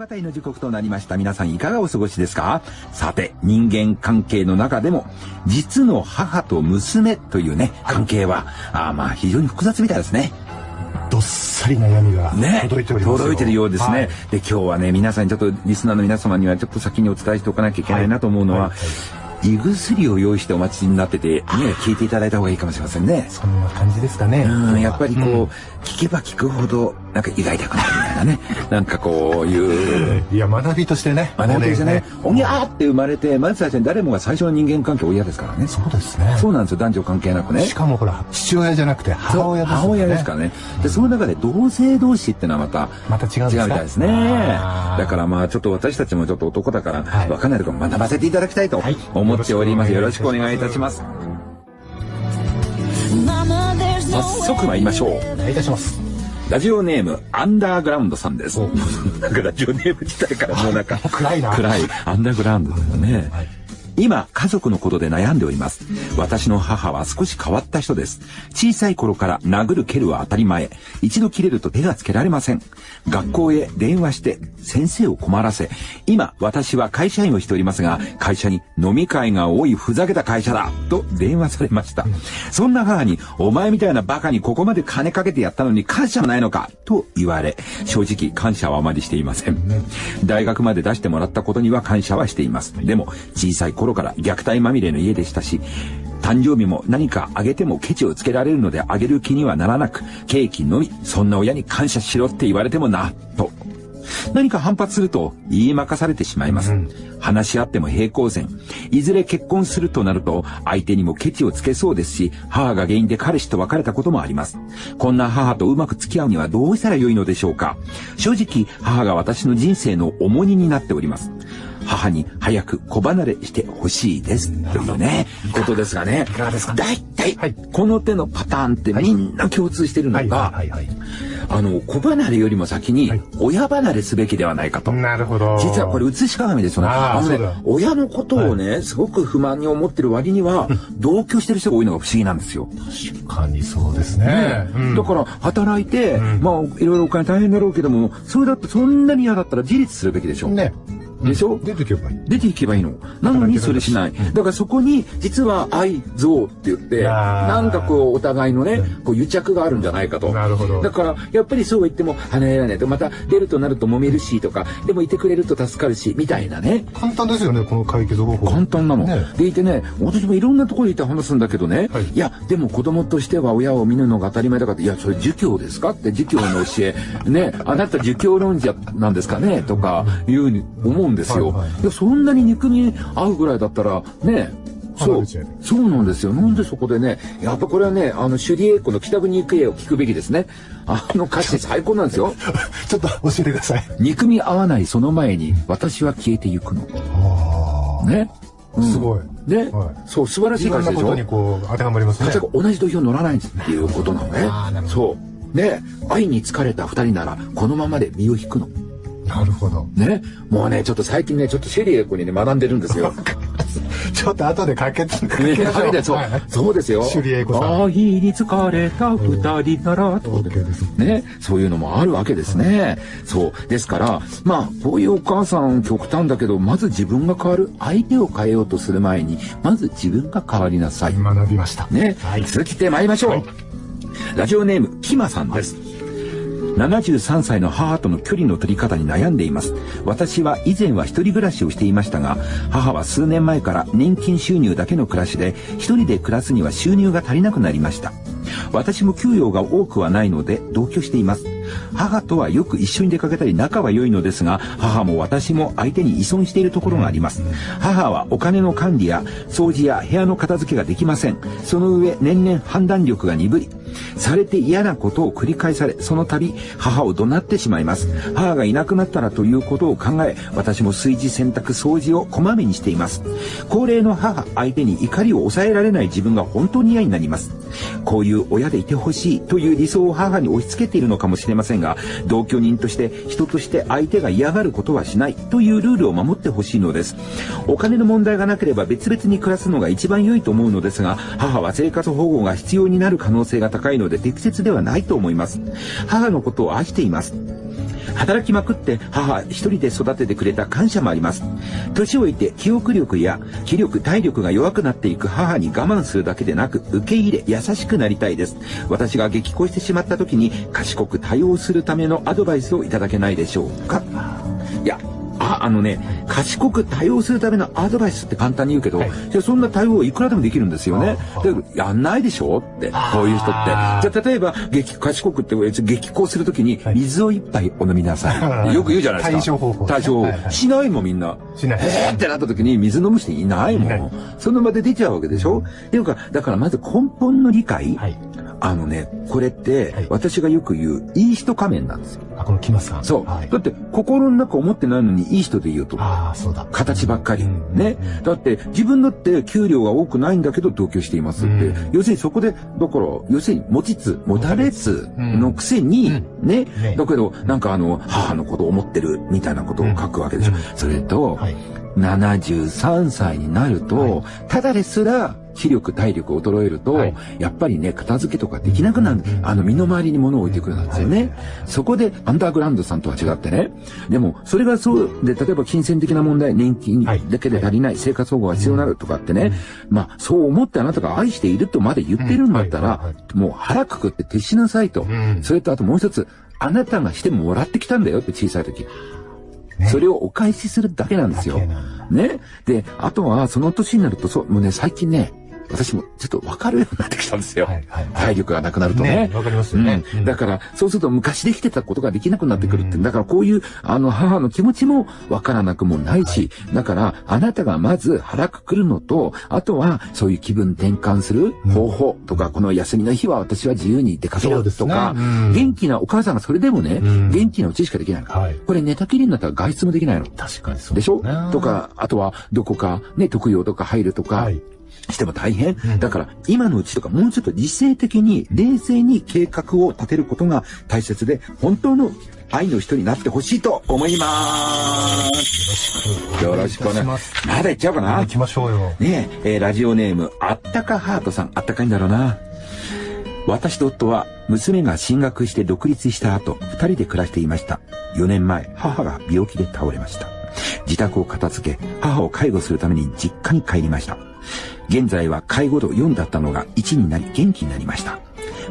方の時刻となりました。皆さんいかがお過ごしですか？さて、人間関係の中でも、実の母と娘というね、関係は、あまあ非常に複雑みたいですね。どっさり悩みが届いております、ね、届いてるようですね、はい、で今日はね皆さんにちょっとリスナーの皆様にはちょっと先にお伝えしておかなきゃいけないなと思うのは、はい。はい胃薬を用意してお待ちになってて、ね、聞いていただいた方がいいかもしれませんね。そんな感じですかね。うん、やっぱりこう、うん、聞けば聞くほど、なんか胃が痛くなるみたいなね。なんかこういう。いや、学びとしてね。学びとしてね。おぎゃーって生まれて、まず最初に誰もが最初の人間関係親ですからね。そうですね。そうなんですよ、男女関係なくね。しかもほら、父親じゃなくて母親ですね。母親ですからね。で、その中で同性同士ってのはまた、また違う違うみたいですね。だからまあ、ちょっと私たちもちょっと男だから、わかんないところ学ばせていただきたいと思っております。よろしくお願いいたします。早速参りましょう。お願いいたします。ラジオネーム、アンダーグラウンドさんです。なんかラジオネーム自体からもうなんか、暗いな。暗い。アンダーグラウンドだよね。はい今、家族のことで悩んでおります。私の母は少し変わった人です。小さい頃から殴る蹴るは当たり前。一度切れると手がつけられません。学校へ電話して先生を困らせ、今、私は会社員をしておりますが、会社に飲み会が多いふざけた会社だと電話されました。そんな母に、お前みたいなバカにここまで金かけてやったのに感謝もないのかと言われ、正直感謝はあまりしていません。大学まで出してもらったことには感謝はしています。でも、小さい頃頃から虐待まみれの家でしたし、誕生日も何かあげてもケチをつけられるのであげる気にはならなく、ケーキのみ、そんな親に感謝しろって言われてもな、と。何か反発すると言いまかされてしまいます。うん、話し合っても平行線。いずれ結婚するとなると相手にもケチをつけそうですし、母が原因で彼氏と別れたこともあります。こんな母とうまく付き合うにはどうしたらよいのでしょうか正直母が私の人生の重荷になっております。母に早く子離れしてほしいです。というね、ことですがね。いかがですか？大体、はい、この手のパターンってみんな共通してるのが、あの、子離れよりも先に、親離れすべきではないかと。なるほど。実はこれ映し鏡ですよね。あのね、親のことをね、すごく不満に思ってる割には、同居してる人が多いのが不思議なんですよ。確かにそうですね。だから、働いて、まあ、いろいろお金大変だろうけども、それだってそんなに嫌だったら自立するべきでしょ。ね。でしょ、出ていけばいい。出ていけばいいの。なのにそれしない。だからそこに、実は愛憎って言って、なんかこう、お互いのね、こう癒着があるんじゃないかと。なるほど。だから、やっぱりそう言っても、離れられないと。また、出るとなると揉めるし、とか、でもいてくれると助かるし、みたいなね。簡単ですよね、この解決方法。簡単なの。でいてね、私もいろんなところにいて話すんだけどね、いや、でも子供としては親を見るのが当たり前だから、いや、それ儒教ですか？って儒教の教え、ね、あなた儒教論者なんですかね？とか、いうふうに思うんですよ。そんなに肉に合うぐらいだったら、ね、そう、そうなんですよ。なんでそこでね、やっぱこれはね、あの、首里英子の北国行方を聞くべきですね。あの歌詞最高なんですよ。ちょっと教えてください。憎み合わないその前に、私は消えてゆくの。ね。うん、すごい。ね、はい、そう、素晴らしい歌詞でしょ。にこう、当てはまりますね。同じ土俵乗らないっていうことなのね。そう。ね、愛に疲れた二人なら、このままで身を引くの。なるほど。ね。もうね、ちょっと最近ね、ちょっとシェリーエコにね、学んでるんですよ。ちょっと後でかけて、かけましょう。ね、そう、そうですよ。シェリーエコさん。愛に疲れた二人なら、と。ね。そういうのもあるわけですね。そう。ですから、まあ、こういうお母さん極端だけど、まず自分が変わる。相手を変えようとする前に、まず自分が変わりなさい。学びました。ね。はい、続きて参りましょう。はい、ラジオネーム、キマさんです。73歳の母との距離の取り方に悩んでいます。私は以前は一人暮らしをしていましたが、母は数年前から年金収入だけの暮らしで、一人で暮らすには収入が足りなくなりました。私も給与が多くはないので同居しています。母とはよく一緒に出かけたり仲は良いのですが、母も私も相手に依存しているところがあります。母はお金の管理や掃除や部屋の片付けができません。その上、年々判断力が鈍り、されて嫌なことを繰り返され、その度、母を怒鳴ってしまいます。母がいなくなったらということを考え、私も炊事洗濯掃除をこまめにしています。高齢の母相手に怒りを抑えられない自分が本当に嫌になります。こういう親でいてほしいという理想を母に押し付けているのかもしれませんが、同居人として人として相手が嫌がることはしないというルールを守ってほしいのです。お金の問題がなければ別々に暮らすのが一番良いと思うのですが、母は生活保護が必要になる可能性が高いので適切ではないと思います。母のことを愛しています。働きまくって母一人で育ててくれた感謝もあります。年老いて記憶力や気力、体力が弱くなっていく母に我慢するだけでなく受け入れ優しくなりたいです。私が激高してしまった時に賢く対応するためのアドバイスをいただけないでしょうかいや、あ、あのね、賢く対応するためのアドバイスって簡単に言うけど、はいじゃあそんな対応いくらでもできるんですよね。だけど、やんないでしょ？って、こういう人って。じゃあ例えば、激、賢くって、激高するときに、水を一杯お飲みなさ い。よく言うじゃないですか。対処方法対処方法しないもんみんな。しないえーってなった時に水飲む人いないもん。その場で出ちゃうわけでしょ？っていうか、だからまず根本の理解。はい。あのね、これってはい、私がよく言う、いい人仮面なんですよ。あ、この木松さん。そう。はいだ。って、心の中思ってないのにいい人で言うと。ああ、そうだ。形ばっかり。うんね。だって、自分だって給料が多くないんだけど同居していますって。うん要するにそこで、だから、要するに持ちつ、持たれつのくせに、うんね。ねだけど、なんかあの、母のことを思ってるみたいなことを書くわけでしょ。うんそれと、はい。73歳になると、はいただですら、気力、体力衰えると、はいやっぱりね、片付けとかできなくなる。うんあの、身の回りに物を置いてくるんですよね。はいそこで、アンダーグラウンドさんとは違ってね。でも、それがそうで、例えば金銭的な問題、年金だけで足りない、生活保護が必要になるとかってね。まあ、そう思ってあなたが愛しているとまで言ってるんだったらもう腹くくって徹しなさいと。んそれとあともう一つ、あなたがしてもらってきたんだよって小さい時。それをお返しするだけなんですよ。ね。で、あとは、その年になると、そう、もうね、最近ね、私もちょっと分かるようになってきたんですよ。はいはい体力がなくなるとね。ねわかりますよね。うん。うん。だから、そうすると昔できてたことができなくなってくるって。だからこういう、あの、母の気持ちも分からなくもないし、だから、あなたがまず腹くくるのと、あとは、そういう気分転換する方法とか、この休みの日は私は自由に出かけるとか、うん。元気なお母さんがそれでもね、うん。元気なうちしかできないの。はい。これ寝たきりになったら外出もできないの。確かにそうでしょ？ねと、か、あとは、どこか、ね、特養とか入るとか、はい。しても大変。んだから、今のうちとか、もうちょっと理性的に、冷静に計画を立てることが大切で、本当の愛の人になってほしいと思います。よろしくお願いします。まだ言っちゃおうかな行。きましょうよ。ねえ、えーラジオネーム、あったかハートさん、あったかいんだろうな。私と夫は、娘が進学して独立した後、二人で暮らしていました。4年前、母が病気で倒れました。自宅を片付け、母を介護するために実家に帰りました。現在は介護度4だったのが1になり元気になりました。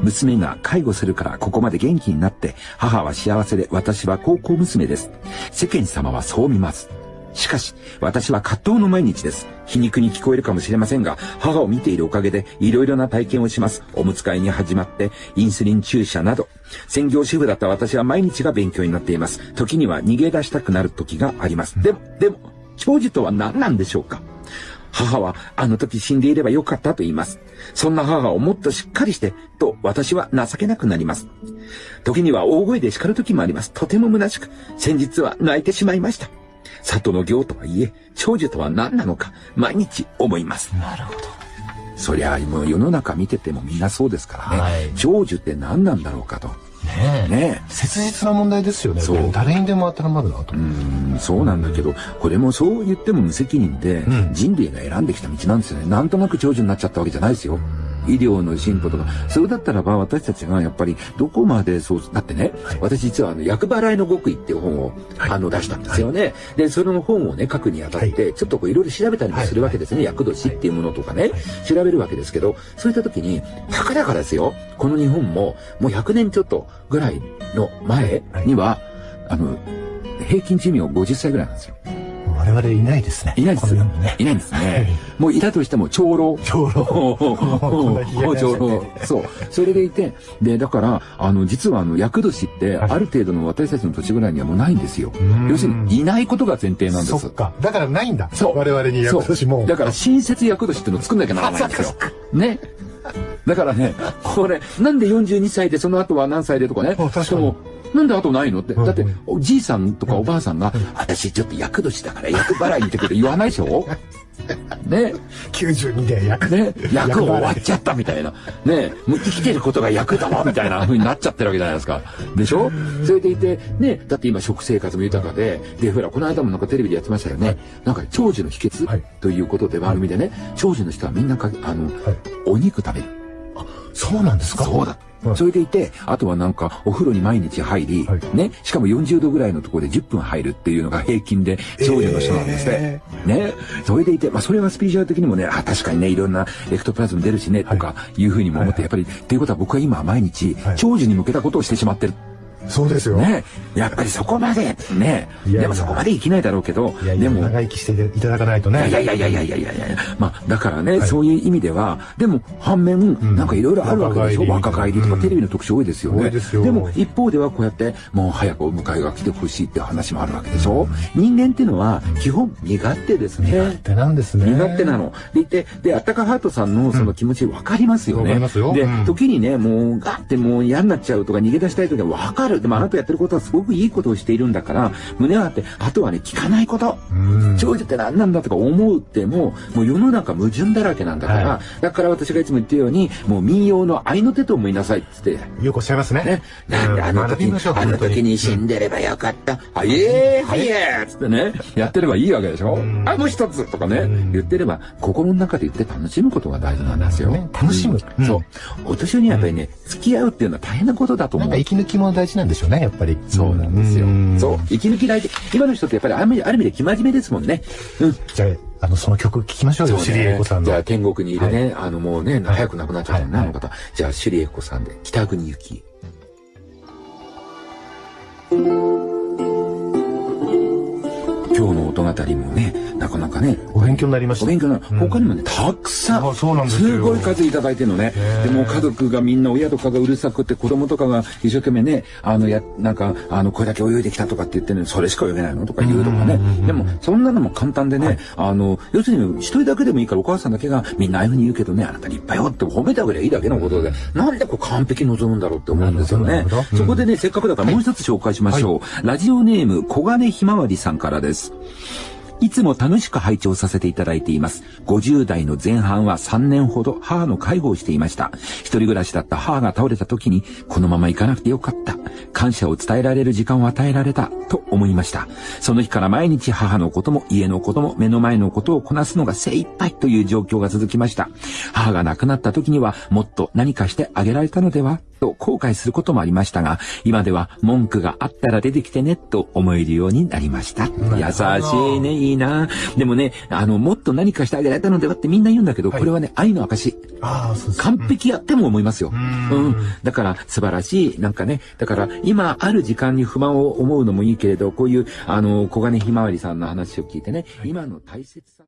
娘が介護するからここまで元気になって、母は幸せで私は高校娘です。世間様はそう見ます。しかし、私は葛藤の毎日です。皮肉に聞こえるかもしれませんが、母を見ているおかげで、いろいろな体験をします。おむつ替えに始まって、インスリン注射など。専業主婦だった私は毎日が勉強になっています。時には逃げ出したくなる時があります。でも、でも、長寿とは何なんでしょうか？母はあの時死んでいればよかったと言います。そんな母をもっとしっかりして、と私は情けなくなります。時には大声で叱る時もあります。とても虚しく、先日は泣いてしまいました。里の行とはいえ、長寿とは何なのか、毎日思います。なるほど。そりゃ、もう世の中見ててもみんなそうですからね。はい長寿って何なんだろうかと。ねえ。ね切実な問題ですよね。誰にでも当てはまるなと。うん、そうなんだけど、これもそう言っても無責任で、うん人類が選んできた道なんですよね。なんとなく長寿になっちゃったわけじゃないですよ。医療の進歩とか。それだったらば私たちがやっぱりどこまでそう、だってね、はい。私実はあの、役払いの極意っていう本を、はい。あの出したんですよね。で、その本をね、書くにあたって、ちょっとこういろいろ調べたりもするわけですね。役年っていうものとかね、調べるわけですけど、そういった時に、たかだかですよ、この日本も、もう100年ちょっとぐらいの前には、あの、平均寿命50歳ぐらいなんですよ。我々いないですね。いないですね。いないんですね。もういたとしても長老。長老。長老。そう。それでいて、で、だから、あの、実はあの、厄年って、はいある程度の私たちの土地ぐらいにはもうないんですよん。要するに、いないことが前提なんです。そっか。だからないんだ。そう。我々に役年も。だから、新設厄年っていうのを作んなきゃならないんですよ。ね。だからね、これ、なんで42歳でその後は何歳でとかね。確かになんで後ないのって。うんだって、おじいさんとかおばあさんが、私ちょっと厄年だから厄払いってくれ言わないでしょ？ね。92で役。ね、役役終わっちゃったみたいな。ね、もう生きてることが役だわみたいな風になっちゃってるわけじゃないですか。でしょ？それでいて、ね、だって今食生活も豊かで、で、ほら、この間もなんかテレビでやってましたよね。なんか長寿の秘訣、はいということで番組でね、長寿の人はみんなか、あの、お肉食べる。そうなんですか？そうだ。はいそれでいて、あとはなんかお風呂に毎日入り、はいね、しかも40度ぐらいのところで10分入るっていうのが平均で長女の人なんですね。ね。それでいて、まあそれはスピリチュアル的にもね、あ、確かにね、いろんなエクトプラズム出るしね、とかいうふうにも思って、やっぱり、っていうことは僕は今毎日はい、長寿に向けたことをしてしまってる。そうですよ。ね。やっぱりそこまで、ね。いやいやでもそこまで生きないだろうけど、いやいや、でも、長生きしていただかないとね。いやいやいやいやいやいやいやまあ、だからね、はいそういう意味では、でも、反面、んなんかいろいろあるわけでしょ？若若返りとか、うんテレビの特集多いですよね。多いですよも、一方ではこうやって、もう早くお迎えが来てほしいって話もあるわけでしょ、人間っていうのは、基本、身勝手ですね。勝手なんですね。身勝手なの。でいて、で、あったかハートさんのその気持ち分かりますよね。わかりますよで、うん時にね、もう、ガッてもう嫌になっちゃうとか逃げ出したい時は分かる。でもあなたやってることはすごくいいことをしているんだから、胸を張って、あとはね、聞かないこと。うん。長寿って何なんだとか思うっても、もう世の中矛盾だらけなんだから、はだから私がいつも言ってるように、もう民謡の愛の手と思いなさいっつって、よくおっしゃいますね。ね、なん。であの時に、あの時に。死んでればよかった。はイエーイはいえーっつってね、やってればいいわけでしょ。ん。あ、もう一つとかねん、言ってれば、心の中で言って楽しむことが大事なんですよ。ね楽しむ。うんうんそう。お年寄りにはやっぱりね、付き合うっていうのは大変なことだと思う。なんか。息抜きも大事なんでしょうね、やっぱり。そうなんですよん。そう。息抜き大事。今の人ってやっぱりある意味ある意味で生真面目ですもんね。うん。じゃあ、あの、その曲聞きましょうよ、シリエコさんの。じゃあ天国にいるね、あのもうね、早く亡くなっちゃったね、はいあの方。じゃあシュリエコさんで、北国行き。今日の音語りもね、なかなかね、お勉強になりました。お勉強な、うん。他にもね、たくさん、あそうなんですよ。ごい数いただいてるのね。でも家族がみんな親とかがうるさくて子供とかが一生懸命ね、あの、や、なんか、あの、これだけ泳いできたとかって言ってるのに、それしか泳げないのとか言うとかね。でも、そんなのも簡単でね、あの、要するに一人だけでもいいからお母さんだけがみんなああいうふうに言うけどね、あなた立派よって褒めてあげりゃいいだけのことで、なんでこう完璧望むんだろうって思うんですよね。そこでね、せっかくだからもう一つ紹介しましょう。ラジオネーム、小金ひまわりさんからです。いつも楽しく拝聴させていただいています。50代の前半は3年ほど母の介護をしていました。一人暮らしだった母が倒れた時に、このまま行かなくてよかった。感謝を伝えられる時間を与えられた。と思いました。その日から毎日母のことも家のことも目の前のことをこなすのが精一杯という状況が続きました。母が亡くなった時にはもっと何かしてあげられたのでは？と後悔することもありましたが、今では文句があったら出てきてねと思えるようになりました。優しいね、いいな。でもね、あの、もっと何かしてあげられたのではってみんな言うんだけど、これはね、愛の証。完璧やっても思いますよ。んうん。だから素晴らしい。なんかね、だから今ある時間に不満を思うのもいいけれど、こういう、あの、小金ひまわりさんの話を聞いてね、今の大切さ。